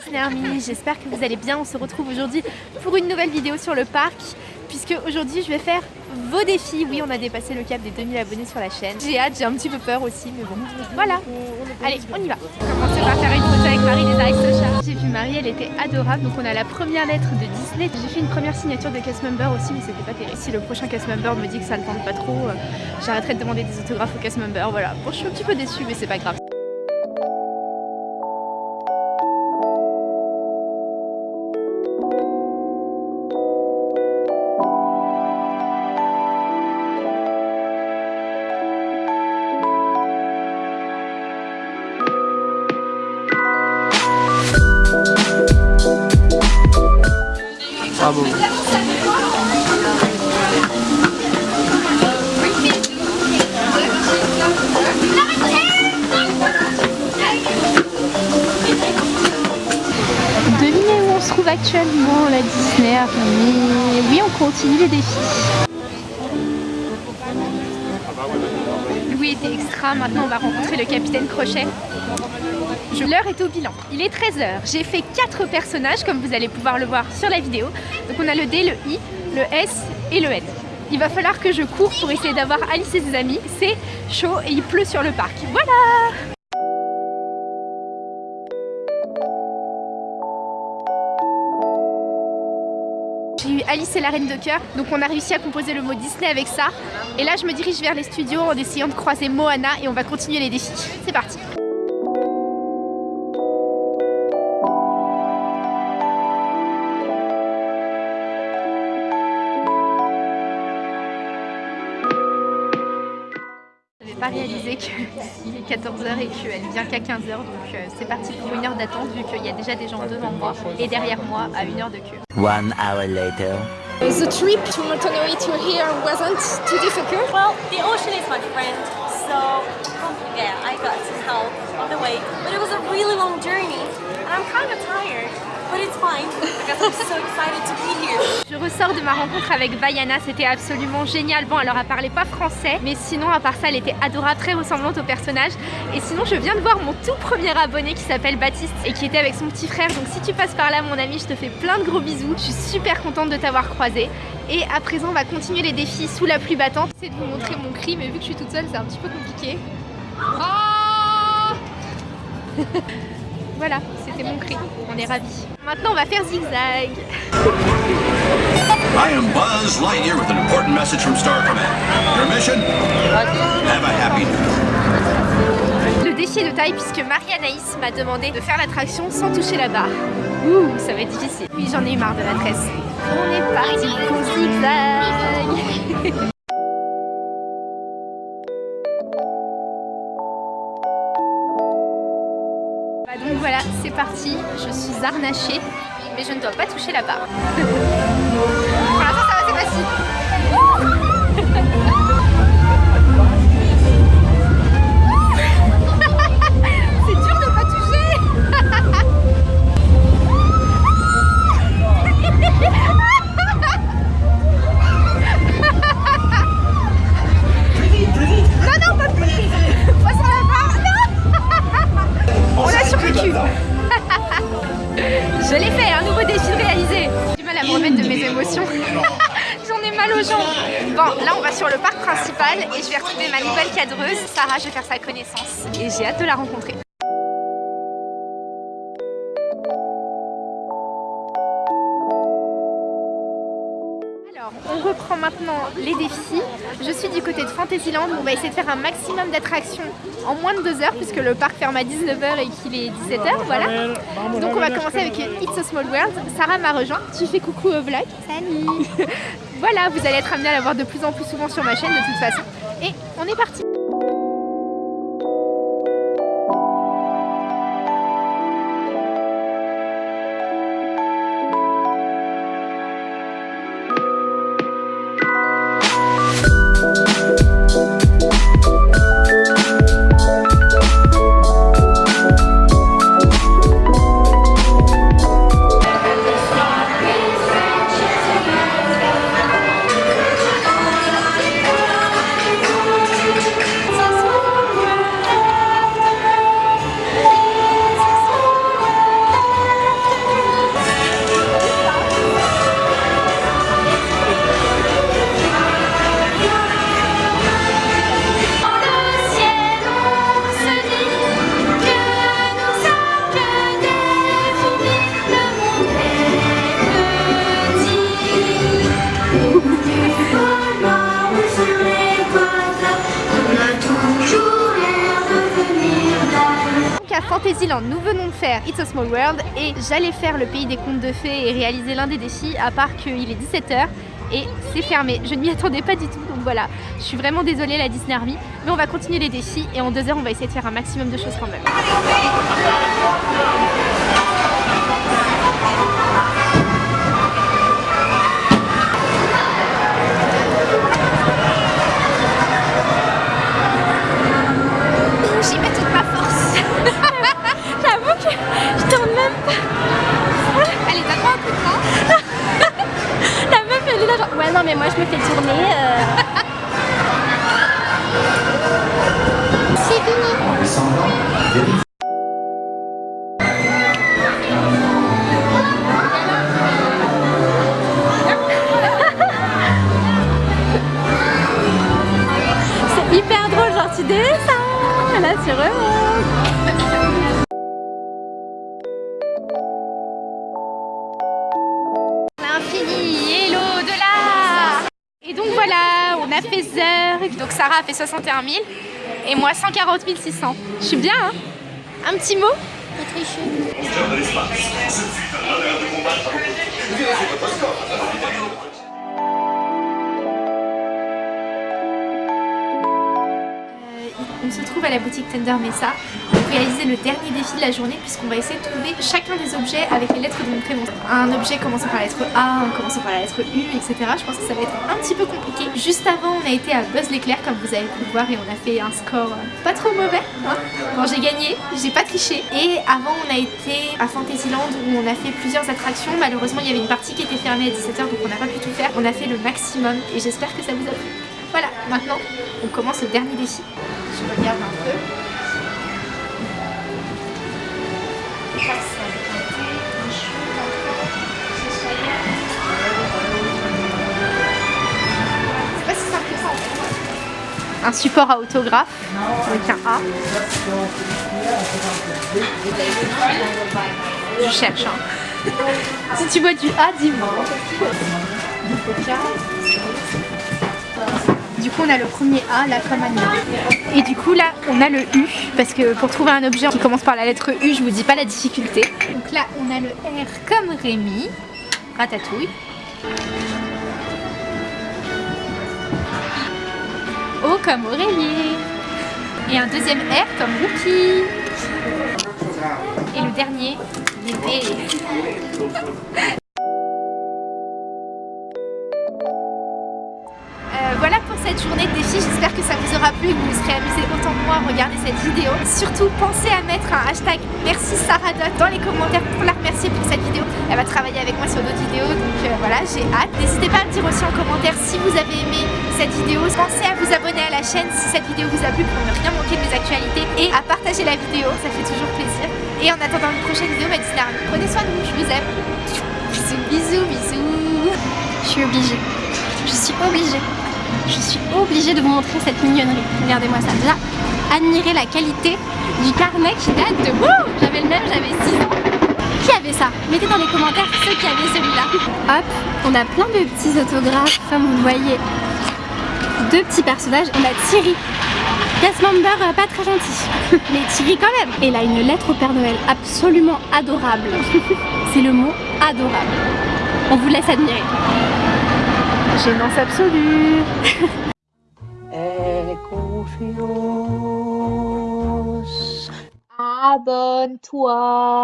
Disney Army, j'espère que vous allez bien. On se retrouve aujourd'hui pour une nouvelle vidéo sur le parc puisque aujourd'hui je vais faire vos défis. Oui, on a dépassé le cap des 2000 abonnés sur la chaîne. J'ai hâte, j'ai un petit peu peur aussi, mais bon, voilà. Allez, on y va. On va commencer par faire une photo avec Marie des Aristochats. J'ai vu Marie, elle était adorable. Donc on a la première lettre de Disney. J'ai fait une première signature de cast member aussi, mais c'était pas terrible. Si le prochain cast member me dit que ça ne tente pas trop, euh, j'arrêterai de demander des autographes au cast member. Voilà. Bon, je suis un petit peu déçue, mais c'est pas grave. Bravo. Devinez où on se trouve actuellement, la Disney Army. Oui, on continue les défis. Louis était extra, maintenant on va rencontrer le capitaine Crochet. L'heure est au bilan. Il est 13h. J'ai fait 4 personnages comme vous allez pouvoir le voir sur la vidéo. Donc on a le D, le I, le S et le N. Il va falloir que je cours pour essayer d'avoir Alice et ses amis. C'est chaud et il pleut sur le parc. Voilà J'ai eu Alice et la Reine de Cœur, donc on a réussi à composer le mot Disney avec ça. Et là je me dirige vers les studios en essayant de croiser Moana et on va continuer les défis. C'est parti pas réalisé qu'il est 14h et qu'elle vient qu'à 15h, donc euh, c'est parti pour une heure d'attente vu qu'il y a déjà des gens devant moi et derrière moi à une heure de queue. One hour later. The trip to Montanoy to here wasn't too difficult. Well, the ocean is my friend, so yeah, I got some help on the way. But it was a really long journey, and I'm kind of tired. But it's fine because I'm so excited to be here. Je ressors de ma rencontre avec Vaiana, c'était absolument génial. Bon, alors elle parlait pas français, mais sinon, à part ça, elle était adorable, très ressemblante au personnage. Et sinon, je viens de voir mon tout premier abonné qui s'appelle Baptiste et qui était avec son petit frère. Donc, si tu passes par là, mon ami, je te fais plein de gros bisous. Je suis super contente de t'avoir croisé. Et à présent, on va continuer les défis sous la pluie battante. J'essaie de vous montrer mon cri, mais vu que je suis toute seule, c'est un petit peu compliqué. Ah voilà, c'était mon cri. On est ravis. Maintenant, on va faire zigzag. I am Buzz Lightyear with an important message from Star Command. Your mission? Have a happy Le défi est de taille puisque Marie-Anaïs m'a demandé de faire l'attraction sans toucher la barre. Ouh, ça va être difficile. Oui, j'en ai eu marre de la tresse. On est parti pour zigzag. Je suis harnachée, mais je ne dois pas toucher la barre. là on va sur le parc principal et je vais retrouver ma nouvelle cadreuse. Sarah, je vais faire sa connaissance et j'ai hâte de la rencontrer. Maintenant les défis. Je suis du côté de Fantasyland. On va essayer de faire un maximum d'attractions en moins de 2 heures puisque le parc ferme à 19h et qu'il est 17h. Voilà. Donc on va commencer avec It's a Small World. Sarah m'a rejoint. Tu fais coucou au vlog. Salut Voilà, vous allez être amené à la voir de plus en plus souvent sur ma chaîne de toute façon. Et on est parti Fantasyland, nous venons de faire It's a Small World et j'allais faire le pays des contes de fées et réaliser l'un des défis à part qu'il est 17h et c'est fermé. Je ne m'y attendais pas du tout donc voilà, je suis vraiment désolée la Disney Army mais on va continuer les défis et en deux heures on va essayer de faire un maximum de choses quand même. Là tu remontes. L'infini et l'au-delà. Et donc voilà, on a fait Zerg, donc Sarah a fait 61 000 et moi 140 600. Je suis bien hein? Un petit mot? On se trouve à la boutique Tender Mesa pour réaliser le dernier défi de la journée puisqu'on va essayer de trouver chacun des objets avec les lettres de mon prénom. Un objet commençant par la lettre A, un commençant par la lettre U, etc. Je pense que ça va être un petit peu compliqué. Juste avant, on a été à Buzz l'éclair comme vous avez pu le voir et on a fait un score euh, pas trop mauvais. hein. Bon, j'ai gagné, j'ai pas triché. Et avant, on a été à Fantasyland où on a fait plusieurs attractions. Malheureusement, il y avait une partie qui était fermée à 17h donc on n'a pas pu tout faire. On a fait le maximum et j'espère que ça vous a plu. Voilà, maintenant, on commence le dernier défi. Je regarde un peu. Pas si ça. Un support à autographe avec un A. Je cherche. Hein. si tu vois du A, dis-moi. Du coup, on a le premier A, là, comme Annie. Et du coup, là, on a le U, parce que pour trouver un objet qui commence par la lettre U, je vous dis pas la difficulté. Donc là, on a le R comme Rémi, ratatouille. O comme Aurélie. Et un deuxième R comme Rookie. Et le dernier. Euh, cette journée de défi, j'espère que ça vous aura plu et que vous vous serez amusé autant que moi à regarder cette vidéo. Surtout pensez à mettre un hashtag merci Sarah dans les commentaires pour la remercier pour cette vidéo. Elle va travailler avec moi sur d'autres vidéos donc euh, voilà j'ai hâte. N'hésitez pas à me dire aussi en commentaire si vous avez aimé cette vidéo. Pensez à vous abonner à la chaîne si cette vidéo vous a plu pour ne rien manquer de mes actualités et à partager la vidéo, ça fait toujours plaisir. Et en attendant une prochaine vidéo, ma Disney Army, prenez soin de vous, je vous aime. Bisous, bisous, bisous. Je suis obligée. Je suis obligée. Je suis obligée de vous montrer cette mignonnerie. Regardez-moi ça. Déjà, admirez la qualité du carnet qui date de... J'avais le même, j'avais 6 ans. Qui avait ça? Mettez dans les commentaires ceux qui avaient celui-là. Hop, on a plein de petits autographes, comme vous voyez. Deux petits personnages. On a Thierry. Cast member euh, pas très gentil. Mais Thierry quand même. Et là, une lettre au Père Noël absolument adorable. C'est le mot adorable. On vous laisse admirer. Gênance absolue. Et confiance. Abonne-toi.